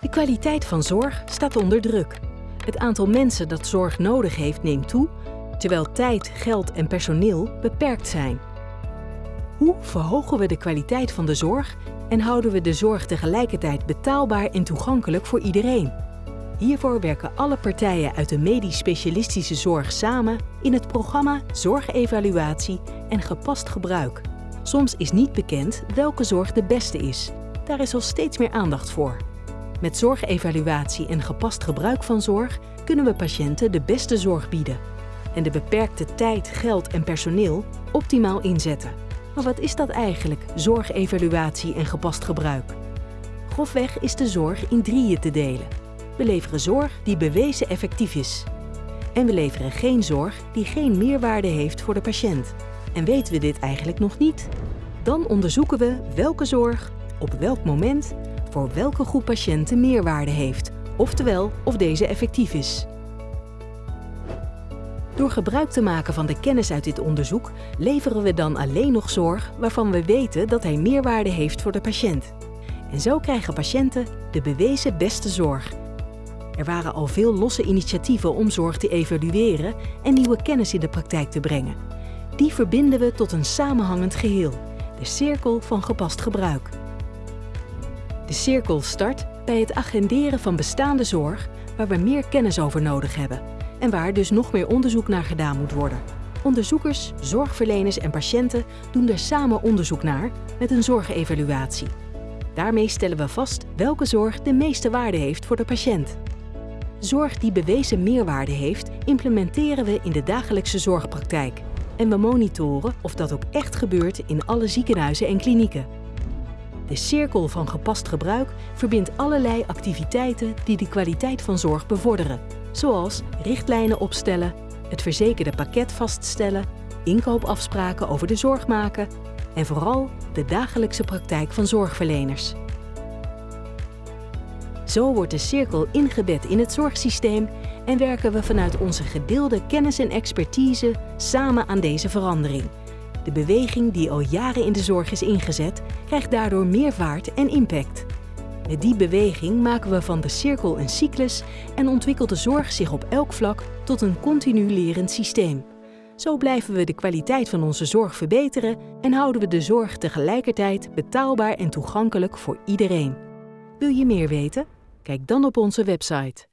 De kwaliteit van zorg staat onder druk. Het aantal mensen dat zorg nodig heeft neemt toe, terwijl tijd, geld en personeel beperkt zijn. Hoe verhogen we de kwaliteit van de zorg en houden we de zorg tegelijkertijd betaalbaar en toegankelijk voor iedereen? Hiervoor werken alle partijen uit de medisch specialistische zorg samen in het programma Zorgevaluatie en Gepast Gebruik. Soms is niet bekend welke zorg de beste is. Daar is al steeds meer aandacht voor. Met zorgevaluatie en gepast gebruik van zorg kunnen we patiënten de beste zorg bieden en de beperkte tijd, geld en personeel optimaal inzetten. Maar wat is dat eigenlijk, zorgevaluatie en gepast gebruik? Grofweg is de zorg in drieën te delen. We leveren zorg die bewezen effectief is. En we leveren geen zorg die geen meerwaarde heeft voor de patiënt. En weten we dit eigenlijk nog niet? Dan onderzoeken we welke zorg, op welk moment, voor welke groep patiënten meerwaarde heeft, oftewel of deze effectief is. Door gebruik te maken van de kennis uit dit onderzoek leveren we dan alleen nog zorg waarvan we weten dat hij meerwaarde heeft voor de patiënt. En zo krijgen patiënten de bewezen beste zorg. Er waren al veel losse initiatieven om zorg te evalueren en nieuwe kennis in de praktijk te brengen. Die verbinden we tot een samenhangend geheel, de cirkel van gepast gebruik. De cirkel start bij het agenderen van bestaande zorg waar we meer kennis over nodig hebben en waar dus nog meer onderzoek naar gedaan moet worden. Onderzoekers, zorgverleners en patiënten doen er samen onderzoek naar met een zorgevaluatie. Daarmee stellen we vast welke zorg de meeste waarde heeft voor de patiënt. Zorg die bewezen meerwaarde heeft, implementeren we in de dagelijkse zorgpraktijk. En we monitoren of dat ook echt gebeurt in alle ziekenhuizen en klinieken. De cirkel van gepast gebruik verbindt allerlei activiteiten die de kwaliteit van zorg bevorderen, zoals richtlijnen opstellen, het verzekerde pakket vaststellen, inkoopafspraken over de zorg maken en vooral de dagelijkse praktijk van zorgverleners. Zo wordt de cirkel ingebed in het zorgsysteem en werken we vanuit onze gedeelde kennis en expertise samen aan deze verandering. De beweging die al jaren in de zorg is ingezet, krijgt daardoor meer vaart en impact. Met die beweging maken we van de cirkel een cyclus en ontwikkelt de zorg zich op elk vlak tot een continu lerend systeem. Zo blijven we de kwaliteit van onze zorg verbeteren en houden we de zorg tegelijkertijd betaalbaar en toegankelijk voor iedereen. Wil je meer weten? Kijk dan op onze website.